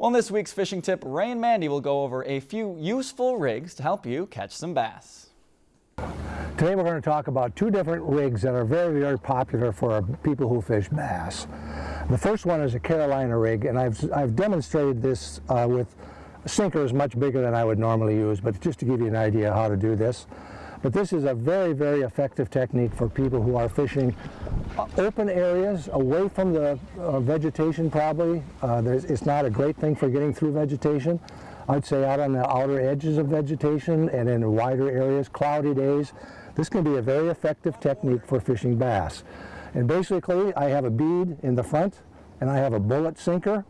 Well, in this week's fishing tip, Ray and Mandy will go over a few useful rigs to help you catch some bass. Today we're going to talk about two different rigs that are very, very popular for people who fish bass. The first one is a Carolina rig, and I've, I've demonstrated this uh, with sinkers much bigger than I would normally use, but just to give you an idea how to do this. But this is a very, very effective technique for people who are fishing open areas away from the uh, vegetation probably. Uh, it's not a great thing for getting through vegetation. I'd say out on the outer edges of vegetation and in wider areas, cloudy days. This can be a very effective technique for fishing bass. And basically, I have a bead in the front and I have a bullet sinker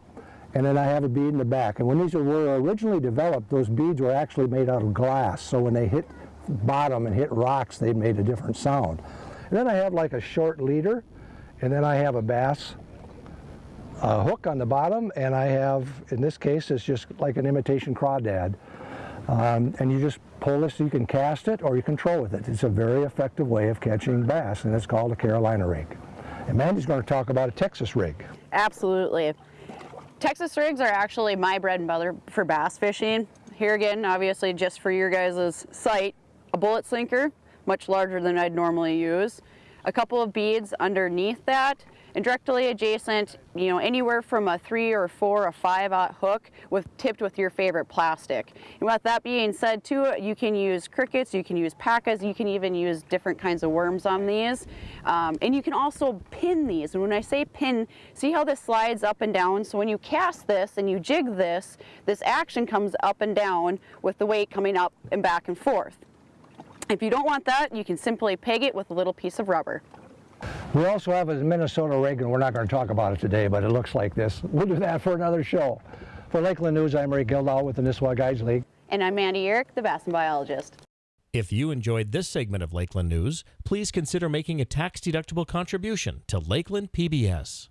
and then I have a bead in the back. And when these were originally developed, those beads were actually made out of glass. So when they hit bottom and hit rocks, they made a different sound. And then I have like a short leader, and then I have a bass a hook on the bottom, and I have, in this case, it's just like an imitation crawdad. Um, and you just pull this, you can cast it or you can troll with it. It's a very effective way of catching bass, and it's called a Carolina rig. And Mandy's going to talk about a Texas rig. Absolutely. Texas rigs are actually my bread and butter for bass fishing. Here again, obviously just for your guys' sight, a bullet sinker, much larger than I'd normally use, a couple of beads underneath that, and directly adjacent, you know, anywhere from a three or four or five aught hook with tipped with your favorite plastic. And with that being said too, you can use crickets, you can use pacas, you can even use different kinds of worms on these. Um, and you can also pin these. And when I say pin, see how this slides up and down? So when you cast this and you jig this, this action comes up and down with the weight coming up and back and forth. If you don't want that, you can simply peg it with a little piece of rubber. We also have a Minnesota rig, and we're not going to talk about it today, but it looks like this. We'll do that for another show. For Lakeland News, I'm Ray Gildow with the Nisswa Guides League. And I'm Mandy Uhrich, the Bass Biologist. If you enjoyed this segment of Lakeland News, please consider making a tax-deductible contribution to Lakeland PBS.